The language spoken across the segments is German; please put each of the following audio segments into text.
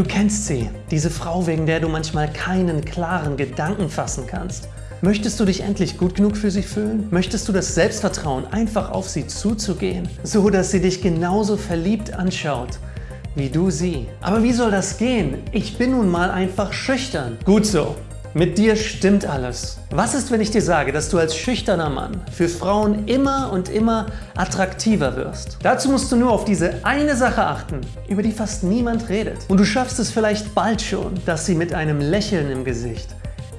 Du kennst sie, diese Frau, wegen der du manchmal keinen klaren Gedanken fassen kannst. Möchtest du dich endlich gut genug für sie fühlen? Möchtest du das Selbstvertrauen, einfach auf sie zuzugehen, so dass sie dich genauso verliebt anschaut, wie du sie? Aber wie soll das gehen? Ich bin nun mal einfach schüchtern. Gut so. Mit dir stimmt alles. Was ist, wenn ich dir sage, dass du als schüchterner Mann für Frauen immer und immer attraktiver wirst? Dazu musst du nur auf diese eine Sache achten, über die fast niemand redet. Und du schaffst es vielleicht bald schon, dass sie mit einem Lächeln im Gesicht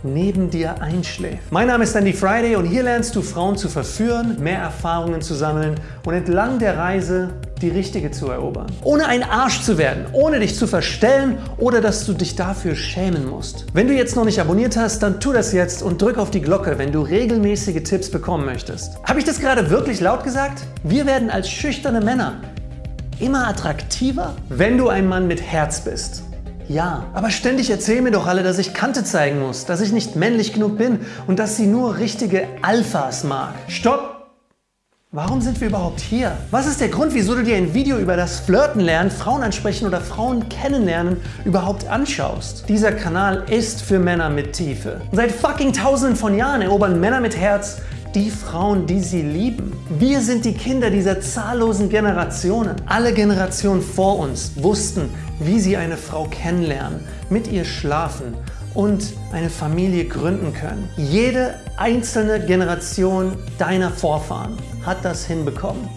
neben dir einschläft. Mein Name ist Andy Friday und hier lernst du Frauen zu verführen, mehr Erfahrungen zu sammeln und entlang der Reise die richtige zu erobern. Ohne ein Arsch zu werden, ohne dich zu verstellen oder dass du dich dafür schämen musst. Wenn du jetzt noch nicht abonniert hast, dann tu das jetzt und drück auf die Glocke, wenn du regelmäßige Tipps bekommen möchtest. Habe ich das gerade wirklich laut gesagt? Wir werden als schüchterne Männer immer attraktiver, wenn du ein Mann mit Herz bist. Ja, aber ständig erzählen mir doch alle, dass ich Kante zeigen muss, dass ich nicht männlich genug bin und dass sie nur richtige Alphas mag. Stopp! Warum sind wir überhaupt hier? Was ist der Grund, wieso du dir ein Video über das Flirten lernen, Frauen ansprechen oder Frauen kennenlernen überhaupt anschaust? Dieser Kanal ist für Männer mit Tiefe. seit fucking tausenden von Jahren erobern Männer mit Herz die Frauen, die sie lieben. Wir sind die Kinder dieser zahllosen Generationen. Alle Generationen vor uns wussten, wie sie eine Frau kennenlernen, mit ihr schlafen und eine Familie gründen können. Jede einzelne Generation deiner Vorfahren hat das hinbekommen.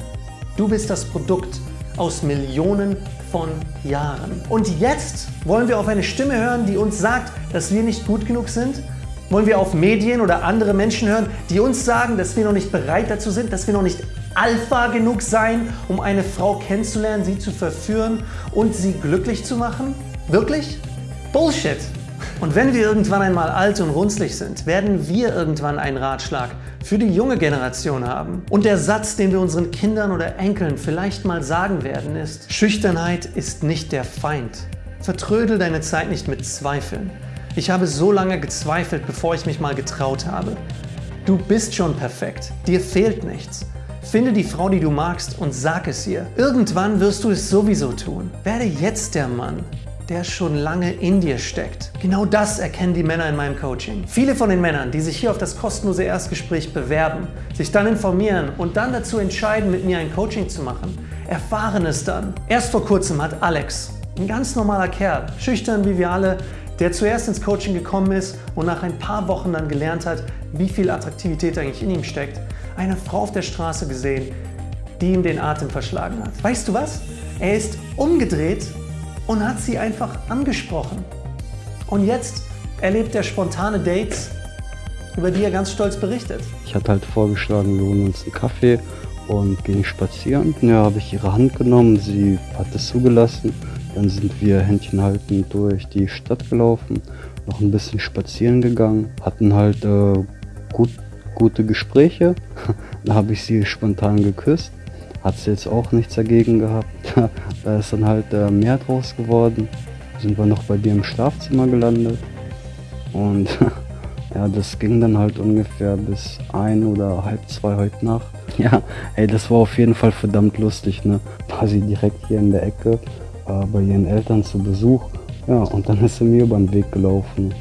Du bist das Produkt aus Millionen von Jahren. Und jetzt wollen wir auf eine Stimme hören, die uns sagt, dass wir nicht gut genug sind? Wollen wir auf Medien oder andere Menschen hören, die uns sagen, dass wir noch nicht bereit dazu sind, dass wir noch nicht Alpha genug sein, um eine Frau kennenzulernen, sie zu verführen und sie glücklich zu machen? Wirklich? Bullshit! Und wenn wir irgendwann einmal alt und runzlig sind, werden wir irgendwann einen Ratschlag für die junge Generation haben. Und der Satz, den wir unseren Kindern oder Enkeln vielleicht mal sagen werden, ist Schüchternheit ist nicht der Feind. Vertrödel deine Zeit nicht mit Zweifeln. Ich habe so lange gezweifelt, bevor ich mich mal getraut habe. Du bist schon perfekt. Dir fehlt nichts. Finde die Frau, die du magst und sag es ihr. Irgendwann wirst du es sowieso tun. Werde jetzt der Mann, der schon lange in dir steckt. Genau das erkennen die Männer in meinem Coaching. Viele von den Männern, die sich hier auf das kostenlose Erstgespräch bewerben, sich dann informieren und dann dazu entscheiden, mit mir ein Coaching zu machen, erfahren es dann. Erst vor kurzem hat Alex, ein ganz normaler Kerl, schüchtern wie wir alle, der zuerst ins Coaching gekommen ist und nach ein paar Wochen dann gelernt hat, wie viel Attraktivität eigentlich in ihm steckt, eine Frau auf der Straße gesehen, die ihm den Atem verschlagen hat. Weißt du was? Er ist umgedreht und hat sie einfach angesprochen. Und jetzt erlebt er spontane Dates, über die er ganz stolz berichtet. Ich hatte halt vorgeschlagen, wir holen uns einen Kaffee und gehen spazieren. Ja, habe ich ihre Hand genommen, sie hat es zugelassen. Dann sind wir Händchen haltend durch die Stadt gelaufen, noch ein bisschen spazieren gegangen, hatten halt äh, gut gute Gespräche. da habe ich sie spontan geküsst. Hat sie jetzt auch nichts dagegen gehabt. da ist dann halt äh, mehr draus geworden. Sind wir noch bei dir im Schlafzimmer gelandet. Und ja, das ging dann halt ungefähr bis ein oder halb zwei heute Nacht. Ja, ey, das war auf jeden Fall verdammt lustig, ne? War sie direkt hier in der Ecke äh, bei ihren Eltern zu Besuch. Ja, und dann ist sie mir über den Weg gelaufen.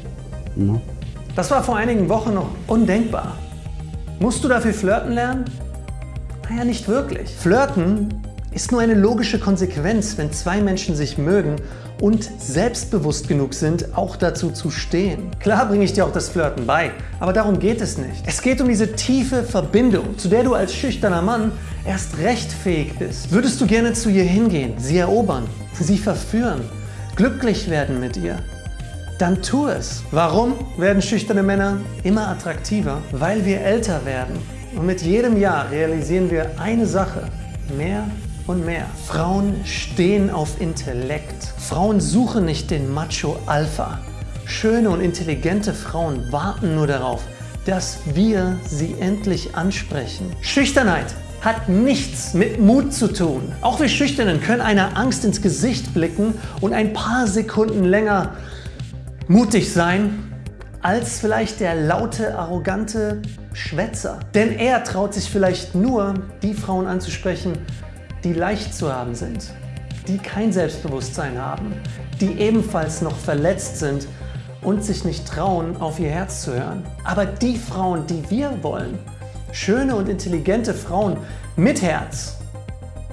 Ne? Das war vor einigen Wochen noch undenkbar. Musst du dafür flirten lernen? Naja, nicht wirklich. Flirten ist nur eine logische Konsequenz, wenn zwei Menschen sich mögen und selbstbewusst genug sind, auch dazu zu stehen. Klar bringe ich dir auch das Flirten bei, aber darum geht es nicht. Es geht um diese tiefe Verbindung, zu der du als schüchterner Mann erst recht fähig bist. Würdest du gerne zu ihr hingehen, sie erobern, sie verführen, glücklich werden mit ihr, dann tu es. Warum werden schüchterne Männer immer attraktiver? Weil wir älter werden. Und mit jedem Jahr realisieren wir eine Sache, mehr und mehr. Frauen stehen auf Intellekt. Frauen suchen nicht den Macho Alpha. Schöne und intelligente Frauen warten nur darauf, dass wir sie endlich ansprechen. Schüchternheit hat nichts mit Mut zu tun. Auch wir Schüchternen können einer Angst ins Gesicht blicken und ein paar Sekunden länger mutig sein als vielleicht der laute, arrogante Schwätzer. Denn er traut sich vielleicht nur, die Frauen anzusprechen, die leicht zu haben sind. die kein Selbstbewusstsein haben, die ebenfalls noch verletzt sind und sich nicht trauen, auf ihr Herz zu hören. Aber die Frauen, die wir wollen, schöne und intelligente Frauen mit Herz,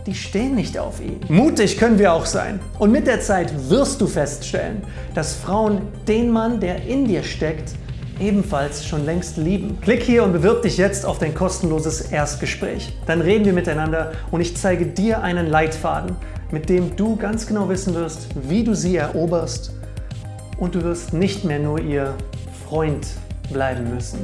die stehen nicht auf ihn. Mutig können wir auch sein. Und mit der Zeit wirst du feststellen, dass Frauen den Mann, der in dir steckt, ebenfalls schon längst lieben. Klick hier und bewirb dich jetzt auf dein kostenloses Erstgespräch. Dann reden wir miteinander und ich zeige dir einen Leitfaden, mit dem du ganz genau wissen wirst, wie du sie eroberst und du wirst nicht mehr nur ihr Freund bleiben müssen.